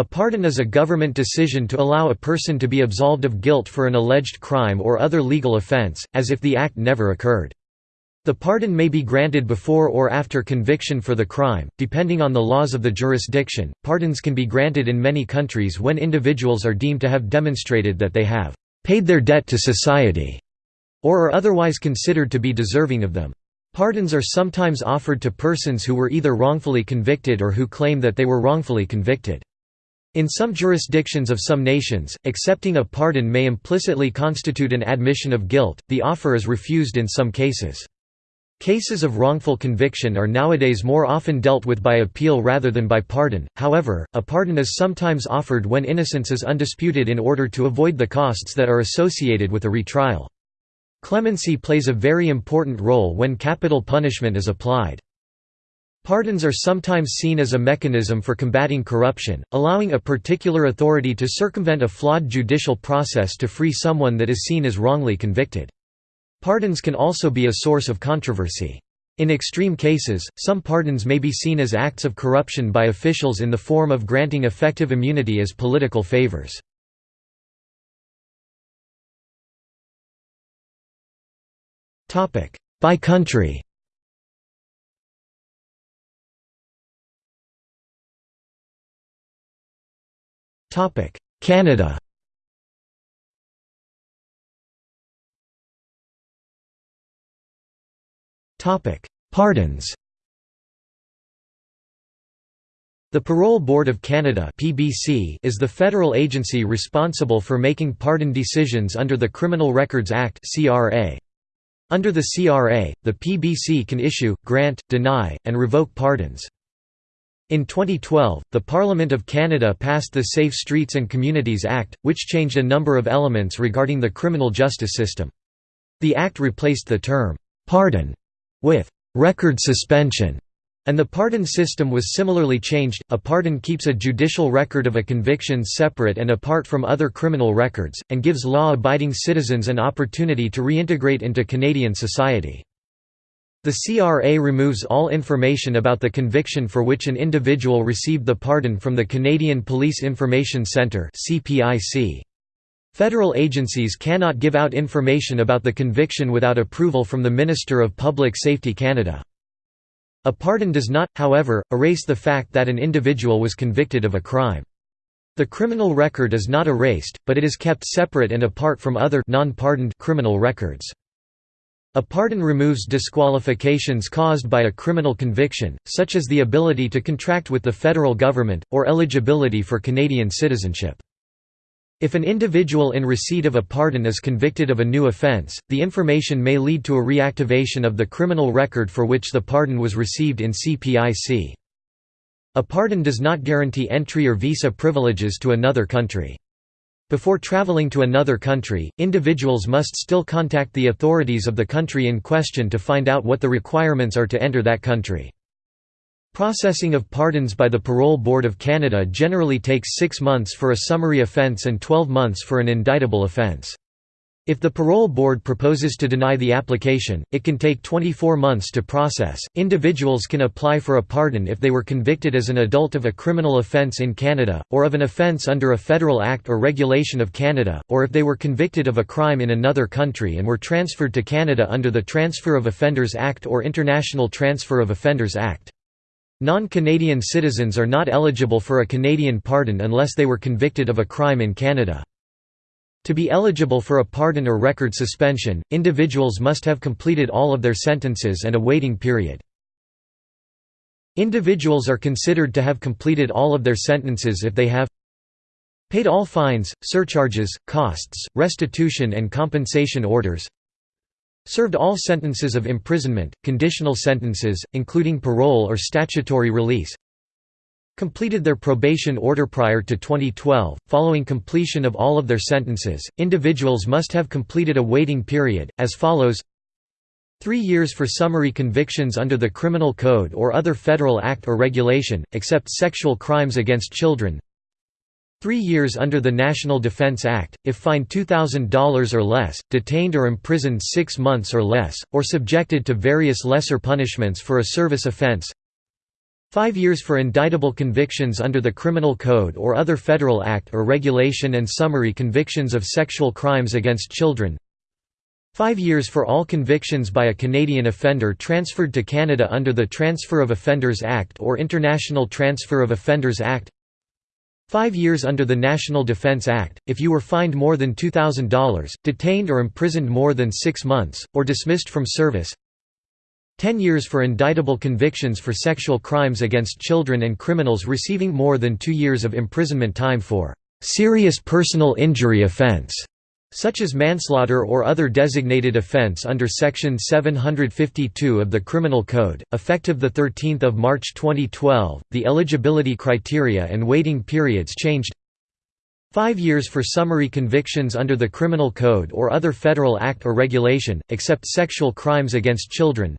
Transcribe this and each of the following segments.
A pardon is a government decision to allow a person to be absolved of guilt for an alleged crime or other legal offense, as if the act never occurred. The pardon may be granted before or after conviction for the crime, depending on the laws of the jurisdiction. Pardons can be granted in many countries when individuals are deemed to have demonstrated that they have paid their debt to society or are otherwise considered to be deserving of them. Pardons are sometimes offered to persons who were either wrongfully convicted or who claim that they were wrongfully convicted. In some jurisdictions of some nations, accepting a pardon may implicitly constitute an admission of guilt, the offer is refused in some cases. Cases of wrongful conviction are nowadays more often dealt with by appeal rather than by pardon, however, a pardon is sometimes offered when innocence is undisputed in order to avoid the costs that are associated with a retrial. Clemency plays a very important role when capital punishment is applied. Pardons are sometimes seen as a mechanism for combating corruption, allowing a particular authority to circumvent a flawed judicial process to free someone that is seen as wrongly convicted. Pardons can also be a source of controversy. In extreme cases, some pardons may be seen as acts of corruption by officials in the form of granting effective immunity as political favors. By country Canada Topic: Pardons The Parole Board of Canada (PBC) is the federal agency responsible for making pardon decisions under the Criminal Records Act (CRA). Under the CRA, the PBC can issue, grant, deny, and revoke pardons. In 2012, the Parliament of Canada passed the Safe Streets and Communities Act, which changed a number of elements regarding the criminal justice system. The act replaced the term, "'pardon' with record suspension and the pardon system was similarly changed. A pardon keeps a judicial record of a conviction separate and apart from other criminal records, and gives law abiding citizens an opportunity to reintegrate into Canadian society. The CRA removes all information about the conviction for which an individual received the pardon from the Canadian Police Information Centre. Federal agencies cannot give out information about the conviction without approval from the Minister of Public Safety Canada. A pardon does not, however, erase the fact that an individual was convicted of a crime. The criminal record is not erased, but it is kept separate and apart from other non-pardoned criminal records. A pardon removes disqualifications caused by a criminal conviction, such as the ability to contract with the federal government, or eligibility for Canadian citizenship. If an individual in receipt of a pardon is convicted of a new offence, the information may lead to a reactivation of the criminal record for which the pardon was received in CPIC. A pardon does not guarantee entry or visa privileges to another country. Before traveling to another country, individuals must still contact the authorities of the country in question to find out what the requirements are to enter that country. Processing of pardons by the Parole Board of Canada generally takes six months for a summary offence and 12 months for an indictable offence. If the parole board proposes to deny the application, it can take 24 months to process. Individuals can apply for a pardon if they were convicted as an adult of a criminal offence in Canada, or of an offence under a federal act or regulation of Canada, or if they were convicted of a crime in another country and were transferred to Canada under the Transfer of Offenders Act or International Transfer of Offenders Act. Non-Canadian citizens are not eligible for a Canadian pardon unless they were convicted of a crime in Canada. To be eligible for a pardon or record suspension, individuals must have completed all of their sentences and a waiting period. Individuals are considered to have completed all of their sentences if they have paid all fines, surcharges, costs, restitution and compensation orders Served all sentences of imprisonment, conditional sentences, including parole or statutory release. Completed their probation order prior to 2012. Following completion of all of their sentences, individuals must have completed a waiting period, as follows Three years for summary convictions under the Criminal Code or other federal act or regulation, except sexual crimes against children Three years under the National Defense Act, if fined $2,000 or less, detained or imprisoned six months or less, or subjected to various lesser punishments for a service offense Five years for indictable convictions under the Criminal Code or other federal act or regulation and summary convictions of sexual crimes against children. Five years for all convictions by a Canadian offender transferred to Canada under the Transfer of Offenders Act or International Transfer of Offenders Act. Five years under the National Defence Act, if you were fined more than $2,000, detained or imprisoned more than six months, or dismissed from service 10 years for indictable convictions for sexual crimes against children and criminals receiving more than two years of imprisonment time for "...serious personal injury offense", such as manslaughter or other designated offense under Section 752 of the Criminal Code, effective 13 March 2012, the eligibility criteria and waiting periods changed. Five years for summary convictions under the Criminal Code or other federal act or regulation, except sexual crimes against children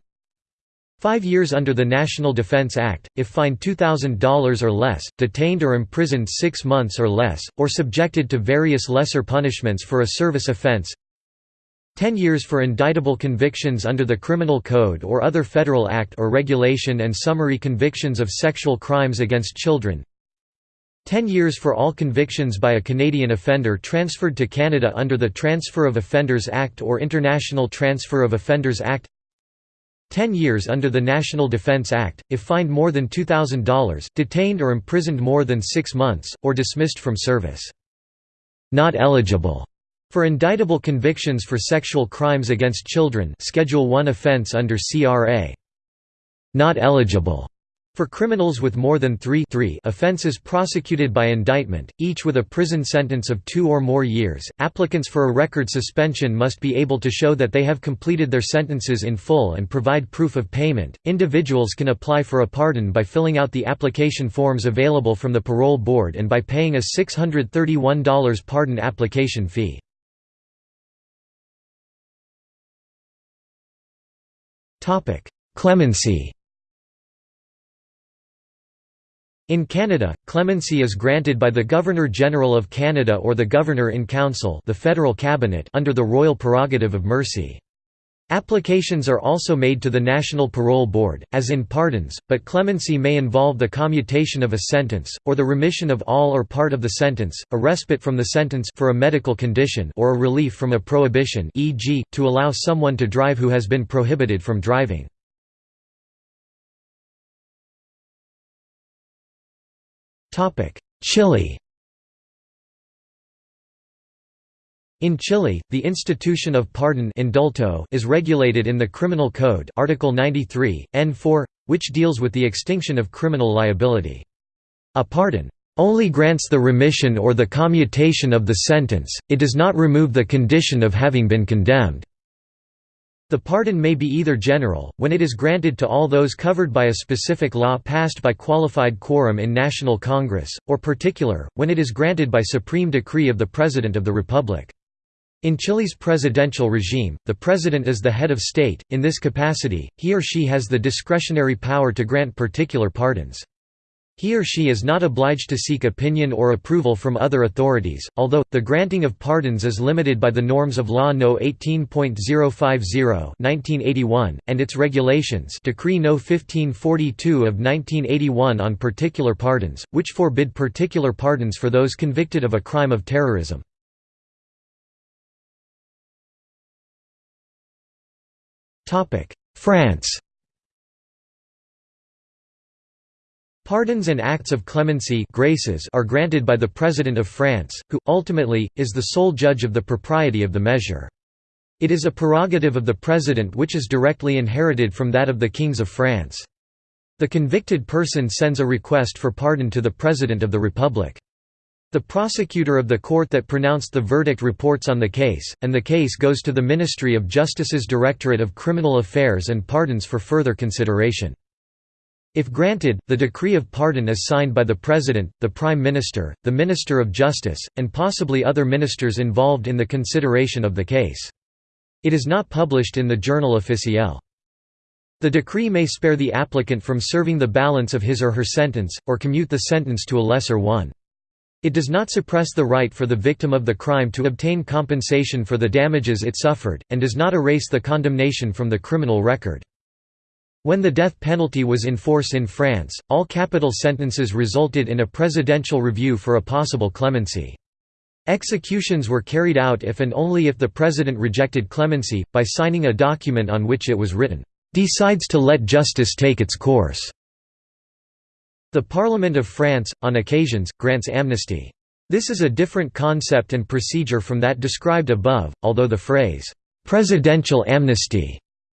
Five years under the National Defense Act, if fined $2,000 or less, detained or imprisoned six months or less, or subjected to various lesser punishments for a service offense. 10 years for indictable convictions under the Criminal Code or other federal act or regulation and summary convictions of sexual crimes against children. 10 years for all convictions by a Canadian offender transferred to Canada under the Transfer of Offenders Act or International Transfer of Offenders Act 10 years under the National Defense Act, if fined more than $2,000, detained or imprisoned more than six months, or dismissed from service. Not eligible for indictable convictions for sexual crimes against children Schedule 1 offense under CRA. Not eligible for criminals with more than three, three offenses prosecuted by indictment, each with a prison sentence of two or more years, applicants for a record suspension must be able to show that they have completed their sentences in full and provide proof of payment. Individuals can apply for a pardon by filling out the application forms available from the parole board and by paying a $631 pardon application fee. Clemency In Canada, clemency is granted by the Governor-General of Canada or the Governor-in-Council the federal cabinet under the royal prerogative of mercy. Applications are also made to the National Parole Board, as in pardons, but clemency may involve the commutation of a sentence, or the remission of all or part of the sentence, a respite from the sentence for a medical condition or a relief from a prohibition e.g., to allow someone to drive who has been prohibited from driving. Chile In Chile, the institution of pardon indulto is regulated in the Criminal Code Article 93, N4, which deals with the extinction of criminal liability. A pardon only grants the remission or the commutation of the sentence, it does not remove the condition of having been condemned. The pardon may be either general, when it is granted to all those covered by a specific law passed by qualified quorum in National Congress, or particular, when it is granted by supreme decree of the President of the Republic. In Chile's presidential regime, the president is the head of state, in this capacity, he or she has the discretionary power to grant particular pardons. He or she is not obliged to seek opinion or approval from other authorities, although, the granting of pardons is limited by the norms of Law No. 18.050 and its regulations Decree No. 1542 of 1981 on particular pardons, which forbid particular pardons for those convicted of a crime of terrorism. France Pardons and acts of clemency graces are granted by the President of France, who, ultimately, is the sole judge of the propriety of the measure. It is a prerogative of the President which is directly inherited from that of the Kings of France. The convicted person sends a request for pardon to the President of the Republic. The prosecutor of the court that pronounced the verdict reports on the case, and the case goes to the Ministry of Justice's Directorate of Criminal Affairs and Pardons for further consideration. If granted, the decree of pardon is signed by the President, the Prime Minister, the Minister of Justice, and possibly other ministers involved in the consideration of the case. It is not published in the Journal Officiel. The decree may spare the applicant from serving the balance of his or her sentence, or commute the sentence to a lesser one. It does not suppress the right for the victim of the crime to obtain compensation for the damages it suffered, and does not erase the condemnation from the criminal record. When the death penalty was in force in France, all capital sentences resulted in a presidential review for a possible clemency. Executions were carried out if and only if the president rejected clemency, by signing a document on which it was written, "...decides to let justice take its course." The Parliament of France, on occasions, grants amnesty. This is a different concept and procedure from that described above, although the phrase, "'presidential amnesty'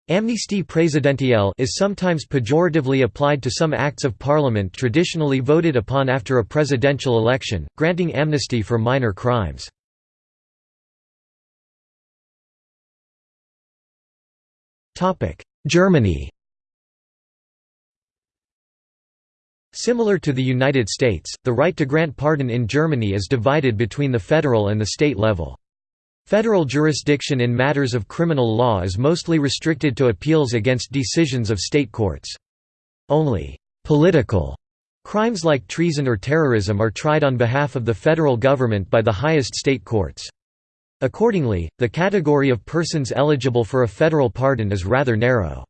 Amnistie présidentielle is sometimes pejoratively applied to some acts of parliament traditionally voted upon after a presidential election, granting amnesty for minor crimes. Germany Similar to the United States, the right to grant pardon in Germany is divided between the federal and the state level. Federal jurisdiction in matters of criminal law is mostly restricted to appeals against decisions of state courts. Only «political» crimes like treason or terrorism are tried on behalf of the federal government by the highest state courts. Accordingly, the category of persons eligible for a federal pardon is rather narrow.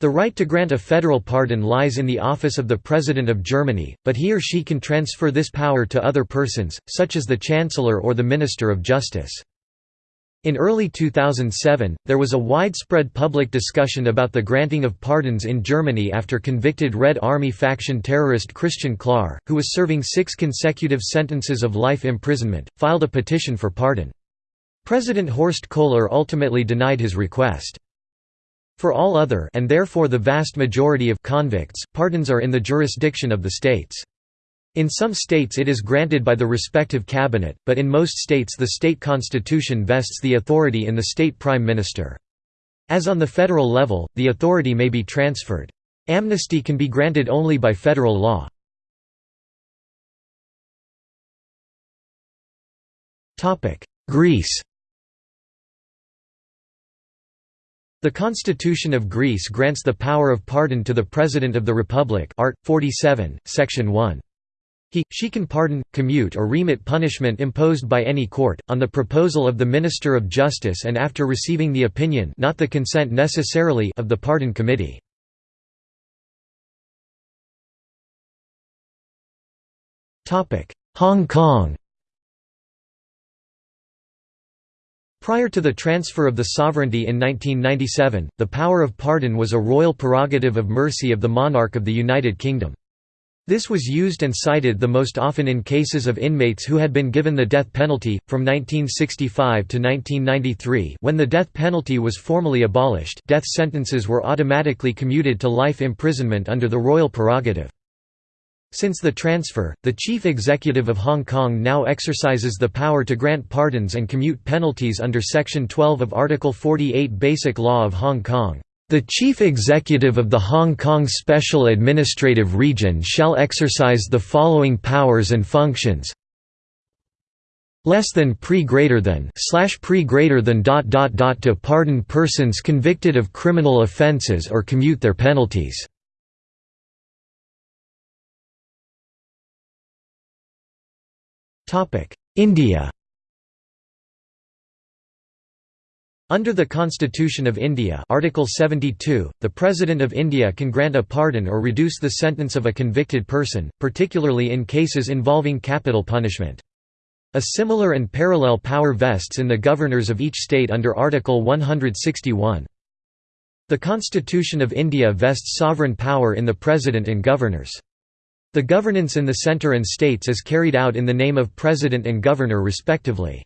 The right to grant a federal pardon lies in the office of the President of Germany, but he or she can transfer this power to other persons, such as the Chancellor or the Minister of Justice. In early 2007, there was a widespread public discussion about the granting of pardons in Germany after convicted Red Army faction terrorist Christian Klar, who was serving six consecutive sentences of life imprisonment, filed a petition for pardon. President Horst Kohler ultimately denied his request. For all other and therefore the vast majority of convicts, pardons are in the jurisdiction of the states. In some states it is granted by the respective cabinet, but in most states the state constitution vests the authority in the state prime minister. As on the federal level, the authority may be transferred. Amnesty can be granted only by federal law. Greece The Constitution of Greece grants the power of pardon to the President of the Republic Art. 47, Section 1. He, she can pardon, commute or remit punishment imposed by any court, on the proposal of the Minister of Justice and after receiving the opinion not the consent necessarily of the pardon committee. Hong Kong Prior to the transfer of the sovereignty in 1997, the power of pardon was a royal prerogative of mercy of the monarch of the United Kingdom. This was used and cited the most often in cases of inmates who had been given the death penalty, from 1965 to 1993 when the death penalty was formally abolished death sentences were automatically commuted to life imprisonment under the royal prerogative. Since the transfer, the chief executive of Hong Kong now exercises the power to grant pardons and commute penalties under Section 12 of Article 48 Basic Law of Hong Kong. The Chief Executive of the Hong Kong Special Administrative Region shall exercise the following powers and functions. Less than pre greater than slash pre greater than dot dot dot to pardon persons convicted of criminal offences or commute their penalties. India Under the Constitution of India Article 72, the President of India can grant a pardon or reduce the sentence of a convicted person, particularly in cases involving capital punishment. A similar and parallel power vests in the governors of each state under Article 161. The Constitution of India vests sovereign power in the President and governors. The governance in the centre and states is carried out in the name of President and Governor respectively.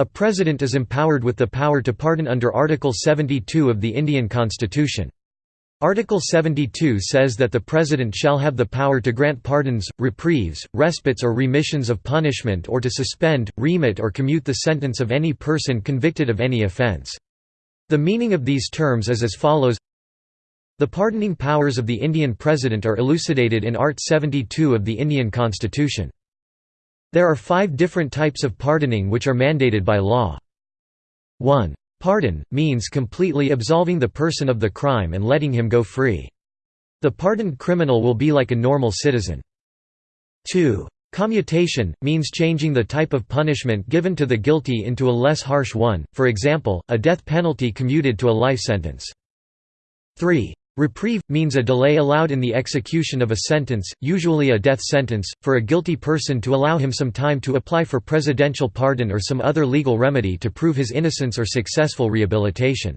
A President is empowered with the power to pardon under Article 72 of the Indian Constitution. Article 72 says that the President shall have the power to grant pardons, reprieves, respites or remissions of punishment or to suspend, remit or commute the sentence of any person convicted of any offence. The meaning of these terms is as follows the pardoning powers of the Indian President are elucidated in Art 72 of the Indian Constitution. There are five different types of pardoning which are mandated by law. 1. Pardon, means completely absolving the person of the crime and letting him go free. The pardoned criminal will be like a normal citizen. 2. Commutation, means changing the type of punishment given to the guilty into a less harsh one, for example, a death penalty commuted to a life sentence. 3. Reprieve, means a delay allowed in the execution of a sentence, usually a death sentence, for a guilty person to allow him some time to apply for presidential pardon or some other legal remedy to prove his innocence or successful rehabilitation.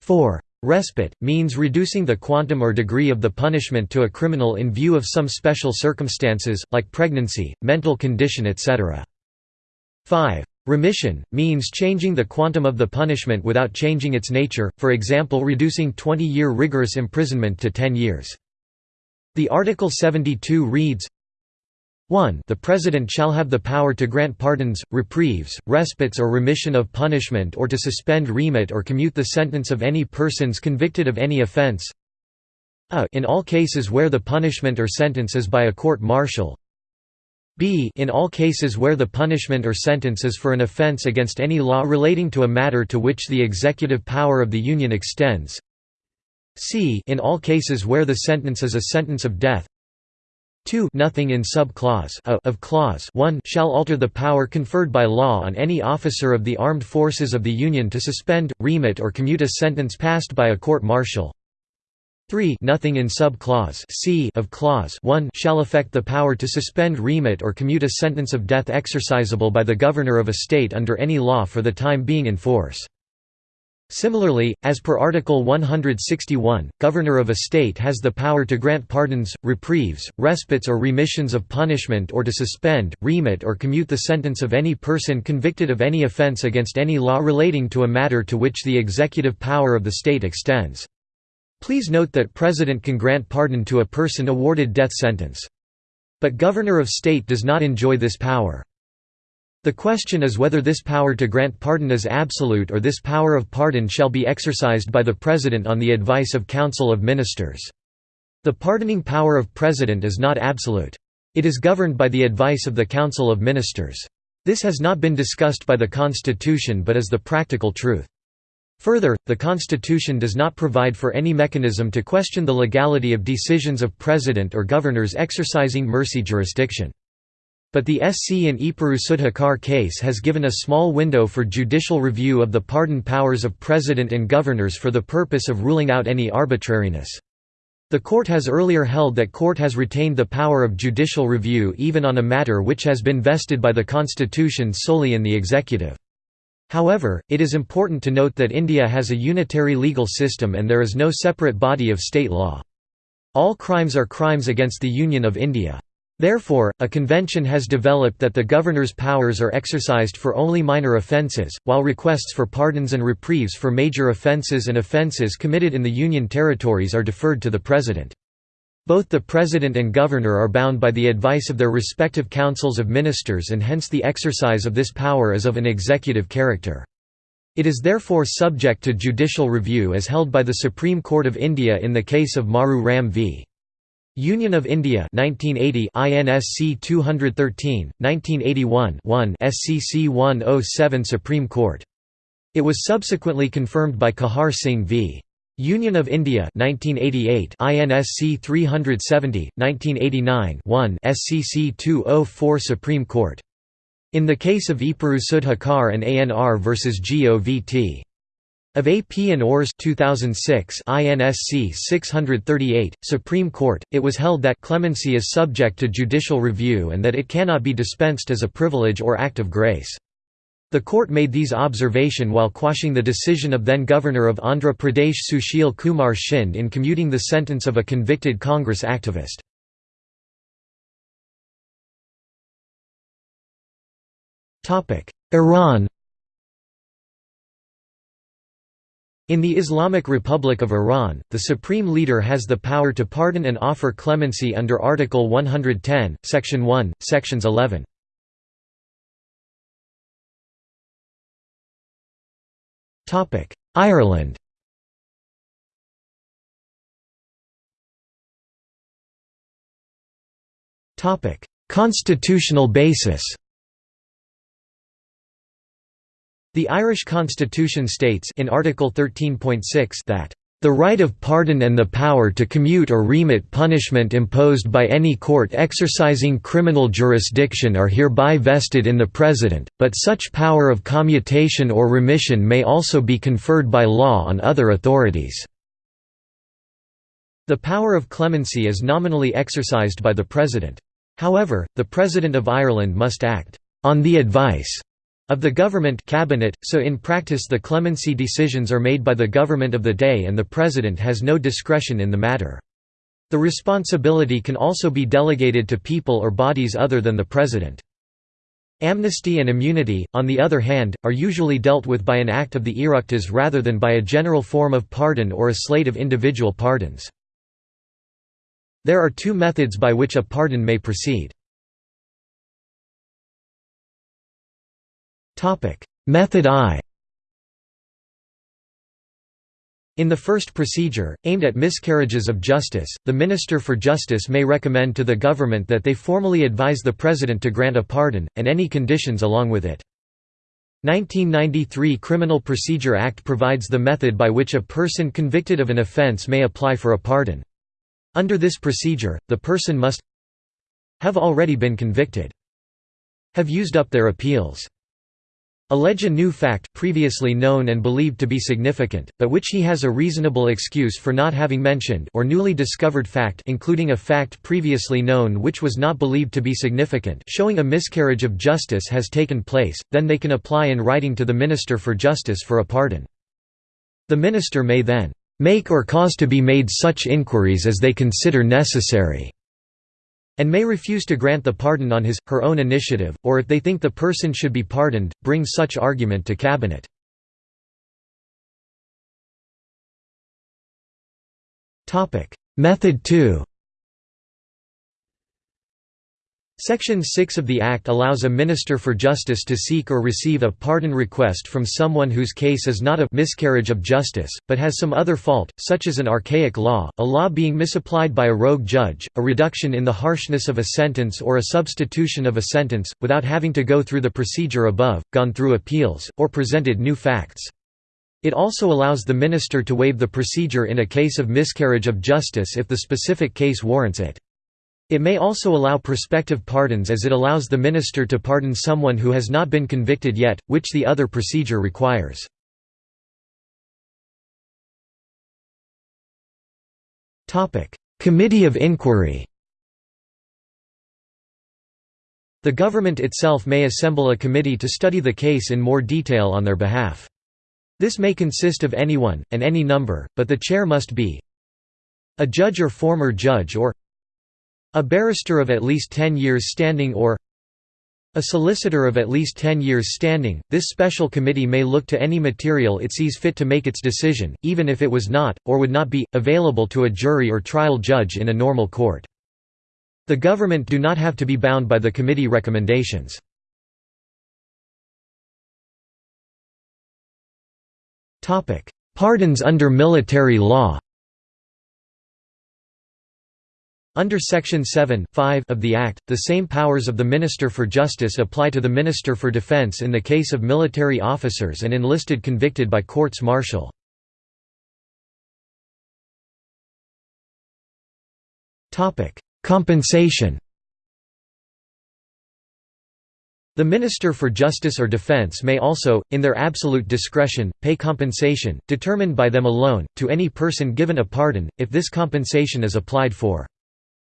4. Respite, means reducing the quantum or degree of the punishment to a criminal in view of some special circumstances, like pregnancy, mental condition etc. 5. Remission, means changing the quantum of the punishment without changing its nature, for example reducing 20-year rigorous imprisonment to 10 years. The Article 72 reads, 1 The President shall have the power to grant pardons, reprieves, respites or remission of punishment or to suspend remit or commute the sentence of any persons convicted of any offence a in all cases where the punishment or sentence is by a court-martial b in all cases where the punishment or sentence is for an offence against any law relating to a matter to which the executive power of the Union extends. C in all cases where the sentence is a sentence of death. 2 nothing in sub-clause of clause 1 shall alter the power conferred by law on any officer of the armed forces of the Union to suspend, remit or commute a sentence passed by a court-martial 3 nothing in sub-clause c of clause 1 shall affect the power to suspend remit or commute a sentence of death exercisable by the governor of a state under any law for the time being in force. Similarly, as per Article 161, Governor of a state has the power to grant pardons, reprieves, respites or remissions of punishment or to suspend, remit or commute the sentence of any person convicted of any offence against any law relating to a matter to which the executive power of the state extends. Please note that President can grant pardon to a person awarded death sentence. But Governor of State does not enjoy this power. The question is whether this power to grant pardon is absolute or this power of pardon shall be exercised by the President on the advice of Council of Ministers. The pardoning power of President is not absolute. It is governed by the advice of the Council of Ministers. This has not been discussed by the Constitution but is the practical truth. Further, the Constitution does not provide for any mechanism to question the legality of decisions of president or governors exercising mercy jurisdiction. But the SC in Epuru Sudhakar case has given a small window for judicial review of the pardon powers of president and governors for the purpose of ruling out any arbitrariness. The court has earlier held that court has retained the power of judicial review even on a matter which has been vested by the constitution solely in the executive. However, it is important to note that India has a unitary legal system and there is no separate body of state law. All crimes are crimes against the Union of India. Therefore, a convention has developed that the governor's powers are exercised for only minor offences, while requests for pardons and reprieves for major offences and offences committed in the Union territories are deferred to the President. Both the President and Governor are bound by the advice of their respective councils of ministers and hence the exercise of this power is of an executive character. It is therefore subject to judicial review as held by the Supreme Court of India in the case of Maru Ram v. Union of India 1980 INSC 213, 1981 1 SCC 107 Supreme Court. It was subsequently confirmed by Kehar Singh v. Union of India 1988 INSC 370 1989 1 SCC 204 Supreme Court. In the case of Epuru Sudhakar and ANR versus GOVT of AP and ORS 2006 INSC 638 Supreme Court it was held that clemency is subject to judicial review and that it cannot be dispensed as a privilege or act of grace the court made these observation while quashing the decision of then-Governor of Andhra Pradesh Sushil Kumar Shinde in commuting the sentence of a convicted Congress activist. Iran In the Islamic Republic of Iran, the supreme leader has the power to pardon and offer clemency under Article 110, Section 1, Sections 11. Ireland. Topic: Constitutional basis. The Irish constitution states in Article 13.6 that the right of pardon and the power to commute or remit punishment imposed by any court exercising criminal jurisdiction are hereby vested in the President, but such power of commutation or remission may also be conferred by law on other authorities. The power of clemency is nominally exercised by the President. However, the President of Ireland must act on the advice of the government cabinet, so in practice the clemency decisions are made by the government of the day and the President has no discretion in the matter. The responsibility can also be delegated to people or bodies other than the President. Amnesty and immunity, on the other hand, are usually dealt with by an act of the Oireachtas rather than by a general form of pardon or a slate of individual pardons. There are two methods by which a pardon may proceed. Method I In the first procedure, aimed at miscarriages of justice, the Minister for Justice may recommend to the government that they formally advise the President to grant a pardon, and any conditions along with it. 1993 Criminal Procedure Act provides the method by which a person convicted of an offence may apply for a pardon. Under this procedure, the person must have already been convicted, have used up their appeals, allege a new fact previously known and believed to be significant, but which he has a reasonable excuse for not having mentioned or newly discovered fact including a fact previously known which was not believed to be significant showing a miscarriage of justice has taken place, then they can apply in writing to the Minister for Justice for a pardon. The minister may then make or cause to be made such inquiries as they consider necessary and may refuse to grant the pardon on his, her own initiative, or if they think the person should be pardoned, bring such argument to cabinet. Method 2 Section 6 of the Act allows a Minister for Justice to seek or receive a pardon request from someone whose case is not a miscarriage of justice, but has some other fault, such as an archaic law, a law being misapplied by a rogue judge, a reduction in the harshness of a sentence or a substitution of a sentence, without having to go through the procedure above, gone through appeals, or presented new facts. It also allows the minister to waive the procedure in a case of miscarriage of justice if the specific case warrants it. It may also allow prospective pardons as it allows the minister to pardon someone who has not been convicted yet, which the other procedure requires. Committee of inquiry The government itself may assemble a committee to study the case in more detail on their behalf. This may consist of anyone, and any number, but the chair must be a judge or former judge or a barrister of at least 10 years standing or a solicitor of at least 10 years standing, this special committee may look to any material it sees fit to make its decision, even if it was not, or would not be, available to a jury or trial judge in a normal court. The government do not have to be bound by the committee recommendations. Pardons under military law Under Section 7 of the Act, the same powers of the Minister for Justice apply to the Minister for Defense in the case of military officers and enlisted convicted by courts martial. Compensation The Minister for Justice or Defense may also, in their absolute discretion, pay compensation, determined by them alone, to any person given a pardon, if this compensation is applied for.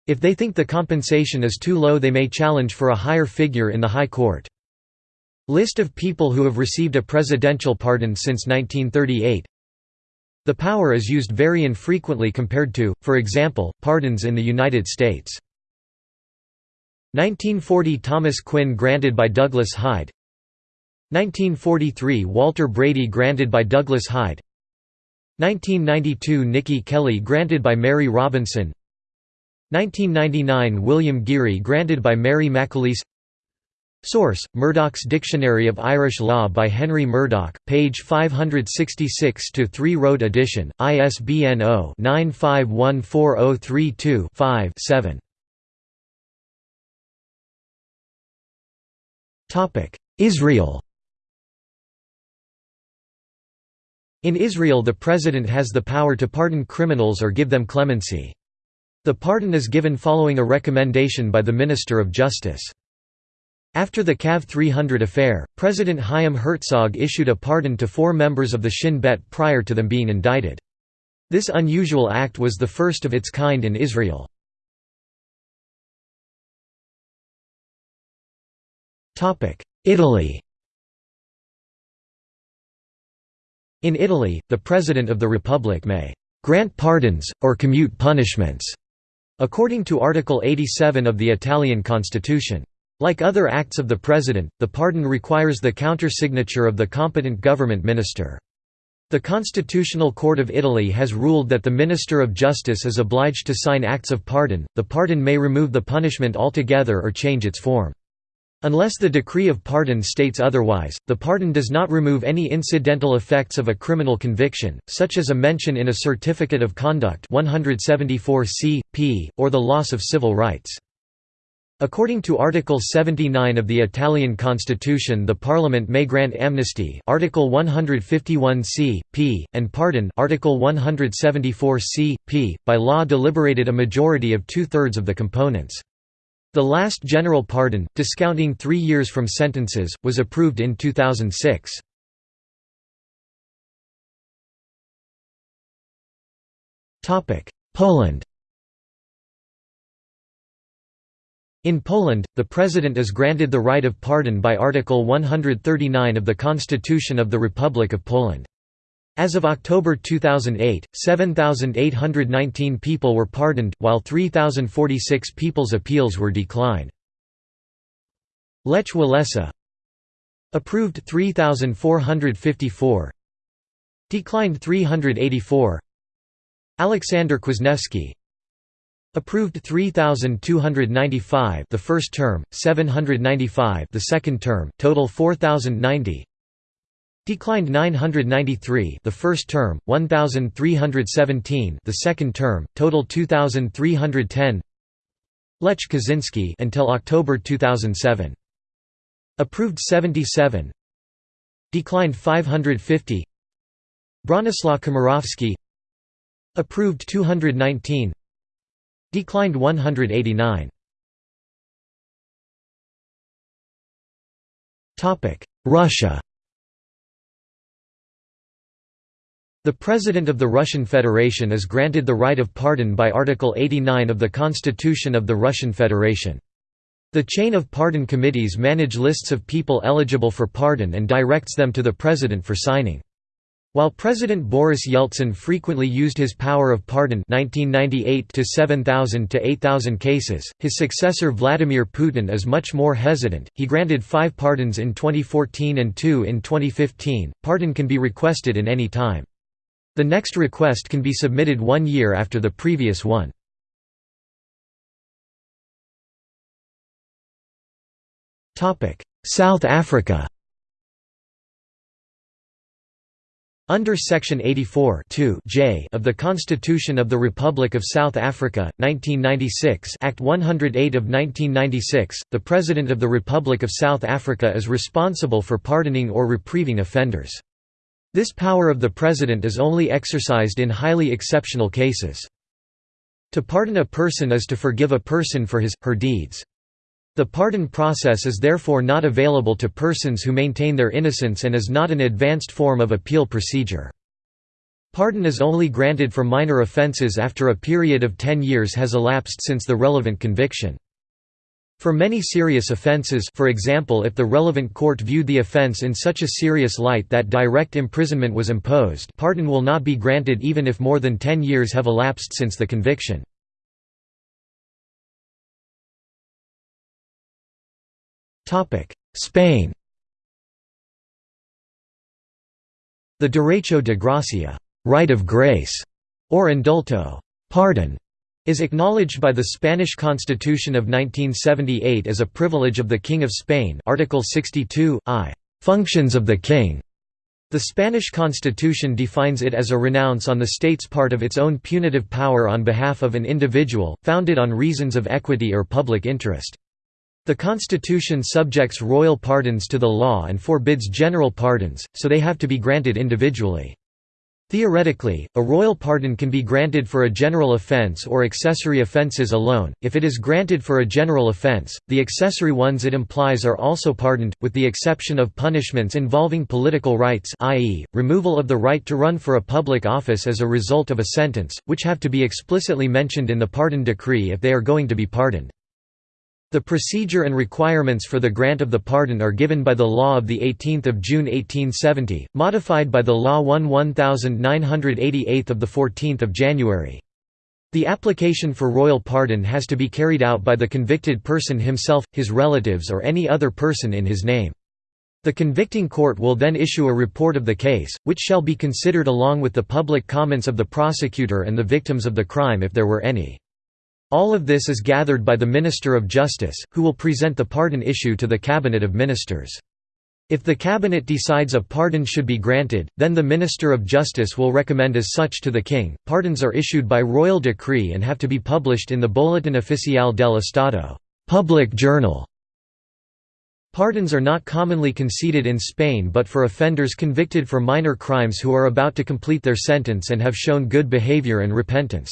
If they think the compensation is too low they may challenge for a higher figure in the High Court. List of people who have received a presidential pardon since 1938 The power is used very infrequently compared to, for example, pardons in the United States. 1940 Thomas Quinn granted by Douglas Hyde 1943 Walter Brady granted by Douglas Hyde 1992 Nikki Kelly granted by Mary Robinson 1999 William Geary granted by Mary McAleese Source: Murdoch's Dictionary of Irish Law by Henry Murdoch, page 566 to 3 Road edition, ISBN 0-9514032-5-7. Topic: Israel. In Israel the president has the power to pardon criminals or give them clemency. The pardon is given following a recommendation by the Minister of Justice. After the KAV 300 affair, President Chaim Herzog issued a pardon to four members of the Shin Bet prior to them being indicted. This unusual act was the first of its kind in Israel. Italy In Italy, the President of the Republic may «grant pardons, or commute punishments», according to Article 87 of the Italian constitution. Like other acts of the President, the pardon requires the countersignature of the competent government minister. The Constitutional Court of Italy has ruled that the Minister of Justice is obliged to sign acts of pardon. The pardon may remove the punishment altogether or change its form. Unless the decree of pardon states otherwise, the pardon does not remove any incidental effects of a criminal conviction, such as a mention in a certificate of conduct 174 c. p. or the loss of civil rights. According to Article 79 of the Italian Constitution the Parliament may grant amnesty Article 151 c. p. and pardon Article 174 c. p. by law deliberated a majority of two-thirds of the components. The last general pardon, discounting three years from sentences, was approved in 2006. Poland In Poland, the president is granted the right of pardon by Article 139 of the Constitution of the Republic of Poland. As of October 2008, 7,819 people were pardoned, while 3,046 people's appeals were declined. Lech Walesa Approved 3,454 Declined 384 Alexander Kwasniewski Approved 3295 the first term 795 the second term total 4090 Declined 993 the first term, 1317 the second term, total 2310 Lech Kaczynski until October 2007. Approved 77 Declined 550 Bronislaw Komorowski. Approved 219 Declined 189 topic Russia The President of the Russian Federation is granted the right of pardon by Article 89 of the Constitution of the Russian Federation. The chain of pardon committees manage lists of people eligible for pardon and directs them to the President for signing. While President Boris Yeltsin frequently used his power of pardon 1998 to 7,000 to 8,000 cases, his successor Vladimir Putin is much more hesitant. He granted 5 pardons in 2014 and 2 in 2015. Pardon can be requested in any time. The next request can be submitted one year after the previous one. South Africa Under Section 84 J of the Constitution of the Republic of South Africa, 1996 Act 108 of 1996, the President of the Republic of South Africa is responsible for pardoning or reprieving offenders. This power of the President is only exercised in highly exceptional cases. To pardon a person is to forgive a person for his, her deeds. The pardon process is therefore not available to persons who maintain their innocence and is not an advanced form of appeal procedure. Pardon is only granted for minor offences after a period of 10 years has elapsed since the relevant conviction. For many serious offences for example if the relevant court viewed the offence in such a serious light that direct imprisonment was imposed pardon will not be granted even if more than 10 years have elapsed since the conviction. Spain The derecho de gracia right of grace", or indulto pardon", is acknowledged by the Spanish Constitution of 1978 as a privilege of the King of Spain Article 62, I. Functions of the King. The Spanish Constitution defines it as a renounce on the state's part of its own punitive power on behalf of an individual, founded on reasons of equity or public interest. The Constitution subjects royal pardons to the law and forbids general pardons, so they have to be granted individually. Theoretically, a royal pardon can be granted for a general offence or accessory offences alone. If it is granted for a general offence, the accessory ones it implies are also pardoned, with the exception of punishments involving political rights i.e., removal of the right to run for a public office as a result of a sentence, which have to be explicitly mentioned in the pardon decree if they are going to be pardoned. The procedure and requirements for the grant of the pardon are given by the law of 18 June 1870, modified by the Law 1 1988 of 14 January. The application for royal pardon has to be carried out by the convicted person himself, his relatives or any other person in his name. The convicting court will then issue a report of the case, which shall be considered along with the public comments of the prosecutor and the victims of the crime if there were any. All of this is gathered by the Minister of Justice, who will present the pardon issue to the Cabinet of Ministers. If the Cabinet decides a pardon should be granted, then the Minister of Justice will recommend as such to the King. Pardons are issued by royal decree and have to be published in the Boletín Oficial del Estado public journal. Pardons are not commonly conceded in Spain but for offenders convicted for minor crimes who are about to complete their sentence and have shown good behavior and repentance.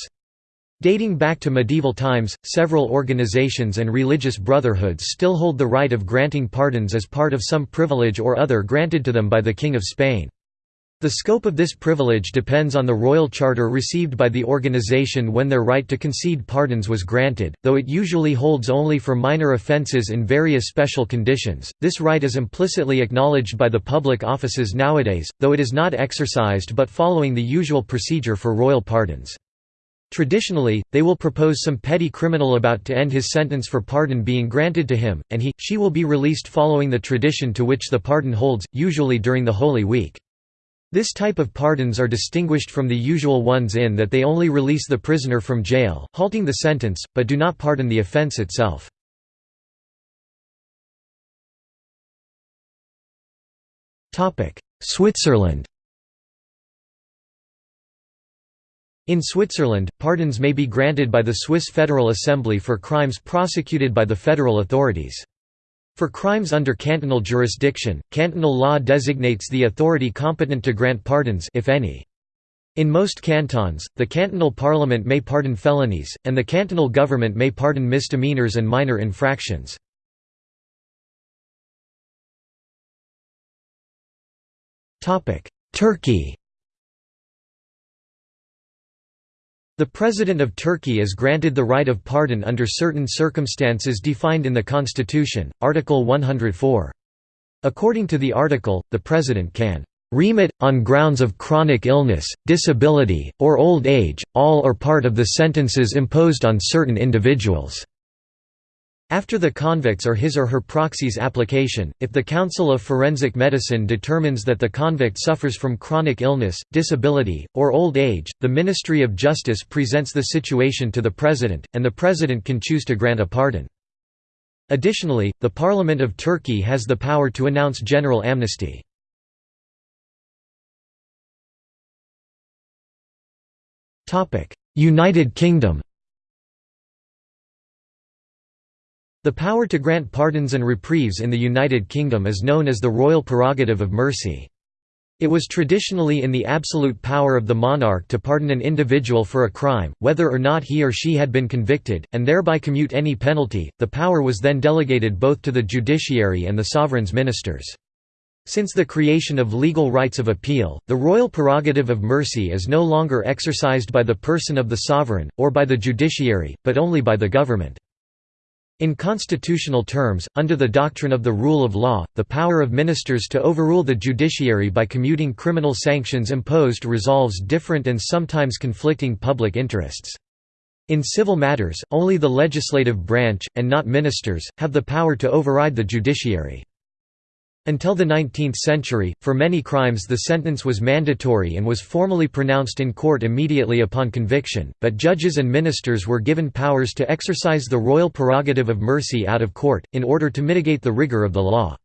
Dating back to medieval times, several organizations and religious brotherhoods still hold the right of granting pardons as part of some privilege or other granted to them by the King of Spain. The scope of this privilege depends on the royal charter received by the organization when their right to concede pardons was granted, though it usually holds only for minor offences in various special conditions. This right is implicitly acknowledged by the public offices nowadays, though it is not exercised but following the usual procedure for royal pardons. Traditionally, they will propose some petty criminal about to end his sentence for pardon being granted to him, and he, she will be released following the tradition to which the pardon holds, usually during the Holy Week. This type of pardons are distinguished from the usual ones in that they only release the prisoner from jail, halting the sentence, but do not pardon the offence itself. Switzerland In Switzerland, pardons may be granted by the Swiss Federal Assembly for crimes prosecuted by the federal authorities. For crimes under cantonal jurisdiction, cantonal law designates the authority competent to grant pardons if any. In most cantons, the cantonal parliament may pardon felonies, and the cantonal government may pardon misdemeanors and minor infractions. Turkey The President of Turkey is granted the right of pardon under certain circumstances defined in the Constitution, Article 104. According to the article, the President can remit, on grounds of chronic illness, disability, or old age, all or part of the sentences imposed on certain individuals." After the convict's or his or her proxy's application, if the Council of Forensic Medicine determines that the convict suffers from chronic illness, disability, or old age, the Ministry of Justice presents the situation to the President, and the President can choose to grant a pardon. Additionally, the Parliament of Turkey has the power to announce general amnesty. United Kingdom The power to grant pardons and reprieves in the United Kingdom is known as the royal prerogative of mercy. It was traditionally in the absolute power of the monarch to pardon an individual for a crime, whether or not he or she had been convicted, and thereby commute any penalty. The power was then delegated both to the judiciary and the sovereign's ministers. Since the creation of legal rights of appeal, the royal prerogative of mercy is no longer exercised by the person of the sovereign, or by the judiciary, but only by the government. In constitutional terms, under the doctrine of the rule of law, the power of ministers to overrule the judiciary by commuting criminal sanctions imposed resolves different and sometimes conflicting public interests. In civil matters, only the legislative branch, and not ministers, have the power to override the judiciary. Until the 19th century, for many crimes the sentence was mandatory and was formally pronounced in court immediately upon conviction, but judges and ministers were given powers to exercise the royal prerogative of mercy out of court, in order to mitigate the rigor of the law.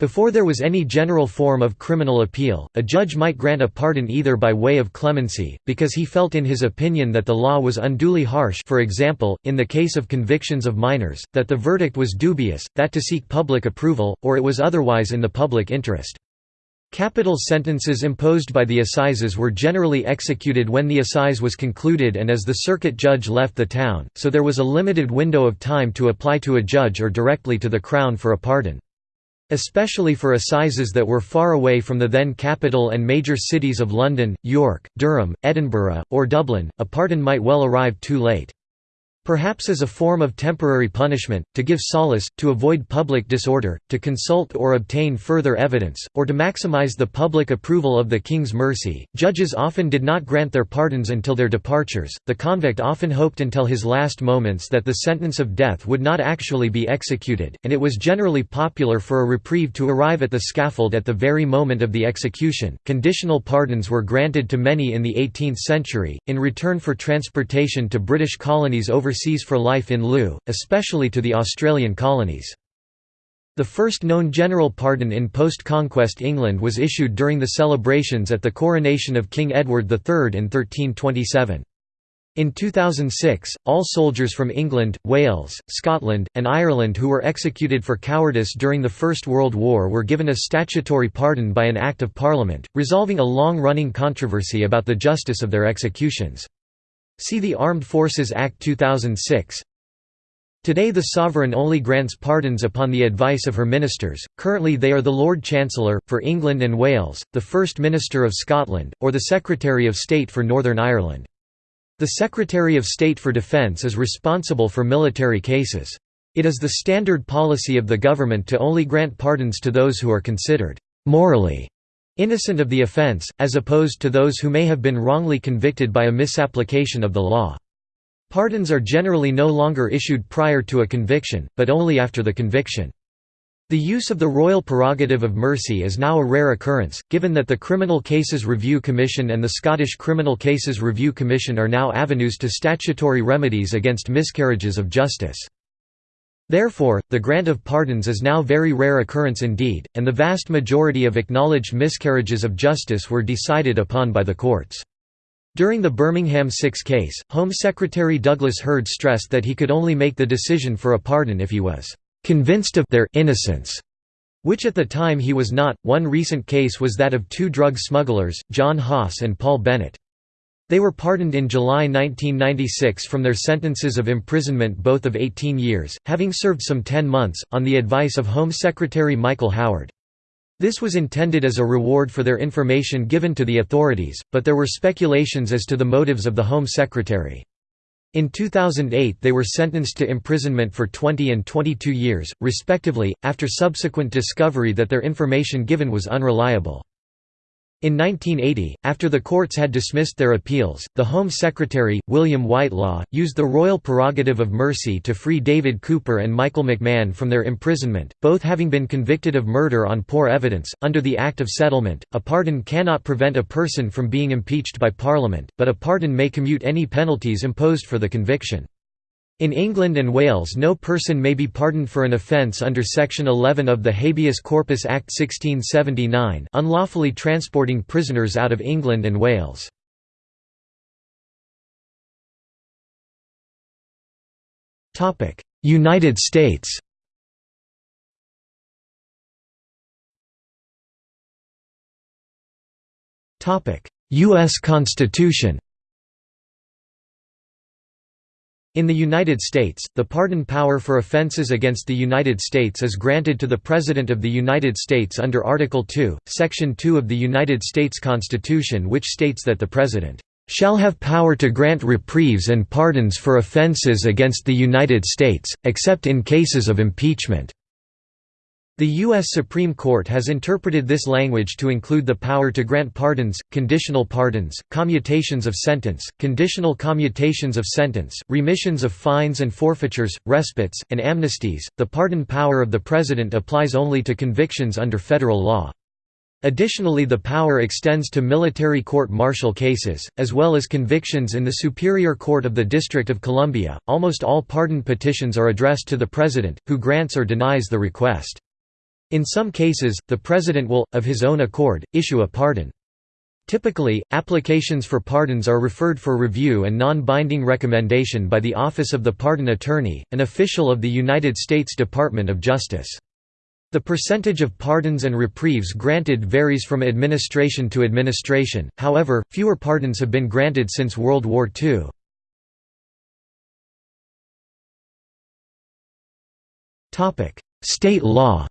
Before there was any general form of criminal appeal, a judge might grant a pardon either by way of clemency, because he felt in his opinion that the law was unduly harsh for example, in the case of convictions of minors, that the verdict was dubious, that to seek public approval, or it was otherwise in the public interest. Capital sentences imposed by the assizes were generally executed when the assize was concluded and as the circuit judge left the town, so there was a limited window of time to apply to a judge or directly to the Crown for a pardon. Especially for assizes that were far away from the then capital and major cities of London, York, Durham, Edinburgh, or Dublin, a pardon might well arrive too late. Perhaps as a form of temporary punishment, to give solace, to avoid public disorder, to consult or obtain further evidence, or to maximize the public approval of the king's mercy, judges often did not grant their pardons until their departures. The convict often hoped until his last moments that the sentence of death would not actually be executed, and it was generally popular for a reprieve to arrive at the scaffold at the very moment of the execution. Conditional pardons were granted to many in the 18th century, in return for transportation to British colonies overseas overseas for life in lieu, especially to the Australian colonies. The first known general pardon in post-conquest England was issued during the celebrations at the coronation of King Edward III in 1327. In 2006, all soldiers from England, Wales, Scotland, and Ireland who were executed for cowardice during the First World War were given a statutory pardon by an Act of Parliament, resolving a long-running controversy about the justice of their executions. See the Armed Forces Act 2006. Today the sovereign only grants pardons upon the advice of her ministers, currently they are the Lord Chancellor, for England and Wales, the First Minister of Scotland, or the Secretary of State for Northern Ireland. The Secretary of State for Defence is responsible for military cases. It is the standard policy of the government to only grant pardons to those who are considered morally innocent of the offence, as opposed to those who may have been wrongly convicted by a misapplication of the law. Pardons are generally no longer issued prior to a conviction, but only after the conviction. The use of the royal prerogative of mercy is now a rare occurrence, given that the Criminal Cases Review Commission and the Scottish Criminal Cases Review Commission are now avenues to statutory remedies against miscarriages of justice. Therefore, the grant of pardons is now very rare occurrence indeed, and the vast majority of acknowledged miscarriages of justice were decided upon by the courts. During the Birmingham Six case, Home Secretary Douglas Hurd stressed that he could only make the decision for a pardon if he was convinced of their innocence, which at the time he was not. One recent case was that of two drug smugglers, John Haase and Paul Bennett. They were pardoned in July 1996 from their sentences of imprisonment both of 18 years, having served some 10 months, on the advice of Home Secretary Michael Howard. This was intended as a reward for their information given to the authorities, but there were speculations as to the motives of the Home Secretary. In 2008 they were sentenced to imprisonment for 20 and 22 years, respectively, after subsequent discovery that their information given was unreliable. In 1980, after the courts had dismissed their appeals, the Home Secretary, William Whitelaw, used the royal prerogative of mercy to free David Cooper and Michael McMahon from their imprisonment, both having been convicted of murder on poor evidence. Under the Act of Settlement, a pardon cannot prevent a person from being impeached by Parliament, but a pardon may commute any penalties imposed for the conviction. In England and Wales no person may be pardoned for an offence under Section 11 of the Habeas Corpus Act 1679 unlawfully transporting prisoners out of England and Wales. United States U.S. Constitution In the United States, the pardon power for offenses against the United States is granted to the President of the United States under Article 2, Section 2 of the United States Constitution which states that the President shall have power to grant reprieves and pardons for offenses against the United States, except in cases of impeachment." The U.S. Supreme Court has interpreted this language to include the power to grant pardons, conditional pardons, commutations of sentence, conditional commutations of sentence, remissions of fines and forfeitures, respites, and amnesties. The pardon power of the President applies only to convictions under federal law. Additionally the power extends to military court-martial cases, as well as convictions in the Superior Court of the District of Columbia. Almost all pardon petitions are addressed to the President, who grants or denies the request. In some cases, the President will, of his own accord, issue a pardon. Typically, applications for pardons are referred for review and non-binding recommendation by the Office of the Pardon Attorney, an official of the United States Department of Justice. The percentage of pardons and reprieves granted varies from administration to administration, however, fewer pardons have been granted since World War II. State law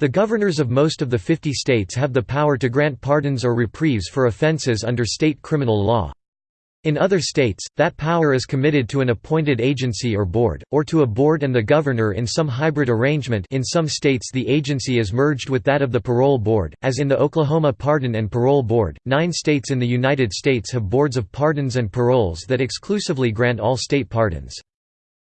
The governors of most of the 50 states have the power to grant pardons or reprieves for offenses under state criminal law. In other states, that power is committed to an appointed agency or board, or to a board and the governor in some hybrid arrangement in some states the agency is merged with that of the parole board, as in the Oklahoma Pardon and Parole Board. Nine states in the United States have boards of pardons and paroles that exclusively grant all state pardons.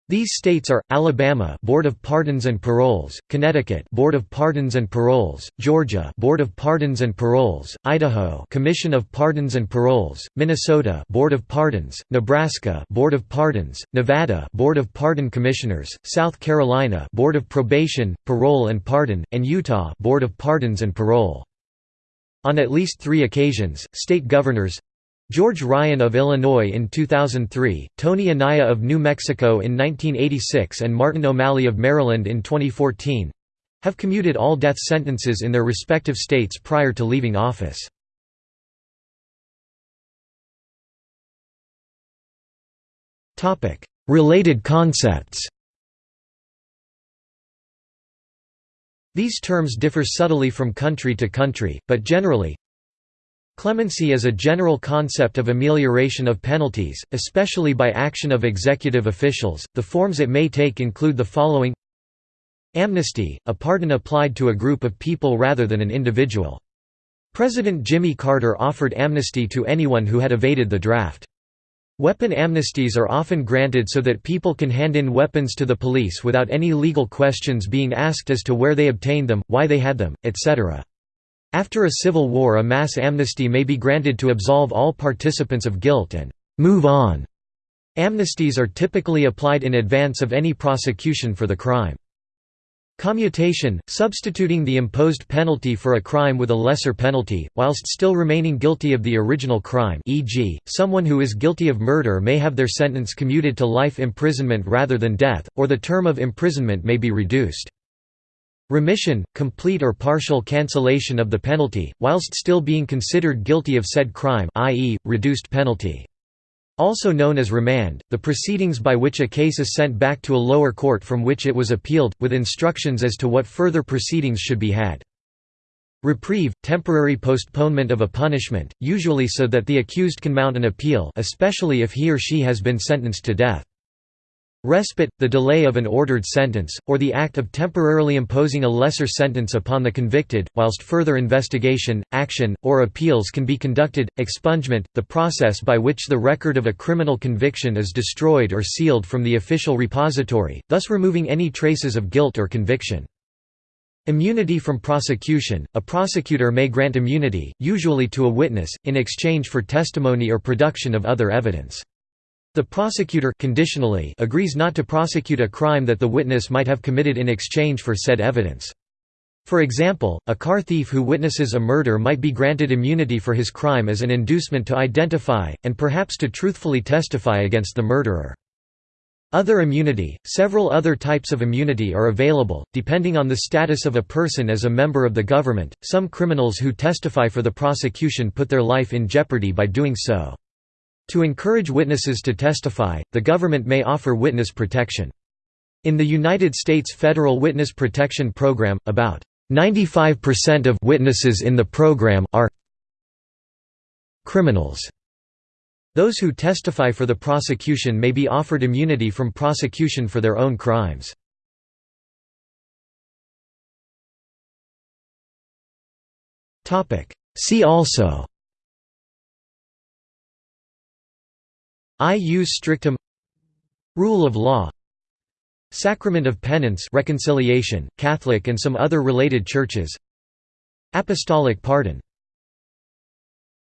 These states are Alabama Board of Pardons and Paroles, Connecticut Board of Pardons and Paroles, Georgia Board of Pardons and Paroles, Idaho Commission of Pardons and Paroles, Minnesota Board of Pardons, Nebraska Board of Pardons, Nevada Board of Pardon Commissioners, South Carolina Board of Probation, Parole and Pardon, and Utah Board of Pardons and Parole. On at least three occasions, state governors George Ryan of Illinois in 2003, Tony Anaya of New Mexico in 1986 and Martin O'Malley of Maryland in 2014 have commuted all death sentences in their respective states prior to leaving office. Related concepts These terms differ subtly from country to country, but generally, Clemency is a general concept of amelioration of penalties, especially by action of executive officials. The forms it may take include the following Amnesty, a pardon applied to a group of people rather than an individual. President Jimmy Carter offered amnesty to anyone who had evaded the draft. Weapon amnesties are often granted so that people can hand in weapons to the police without any legal questions being asked as to where they obtained them, why they had them, etc. After a civil war a mass amnesty may be granted to absolve all participants of guilt and «move on». Amnesties are typically applied in advance of any prosecution for the crime. Commutation, substituting the imposed penalty for a crime with a lesser penalty, whilst still remaining guilty of the original crime e.g., someone who is guilty of murder may have their sentence commuted to life imprisonment rather than death, or the term of imprisonment may be reduced. Remission, complete or partial cancellation of the penalty, whilst still being considered guilty of said crime i.e., reduced penalty. Also known as remand, the proceedings by which a case is sent back to a lower court from which it was appealed, with instructions as to what further proceedings should be had. Reprieve, temporary postponement of a punishment, usually so that the accused can mount an appeal especially if he or she has been sentenced to death. Respite, the delay of an ordered sentence, or the act of temporarily imposing a lesser sentence upon the convicted, whilst further investigation, action, or appeals can be conducted. Expungement, the process by which the record of a criminal conviction is destroyed or sealed from the official repository, thus removing any traces of guilt or conviction. Immunity from prosecution – A prosecutor may grant immunity, usually to a witness, in exchange for testimony or production of other evidence. The prosecutor conditionally agrees not to prosecute a crime that the witness might have committed in exchange for said evidence. For example, a car thief who witnesses a murder might be granted immunity for his crime as an inducement to identify, and perhaps to truthfully testify against the murderer. Other immunity – Several other types of immunity are available, depending on the status of a person as a member of the government. Some criminals who testify for the prosecution put their life in jeopardy by doing so. To encourage witnesses to testify, the government may offer witness protection. In the United States federal witness protection program, about 95% of witnesses in the program are criminals. Those who testify for the prosecution may be offered immunity from prosecution for their own crimes. See also Ius strictum Rule of law Sacrament of penance reconciliation, Catholic and some other related churches Apostolic pardon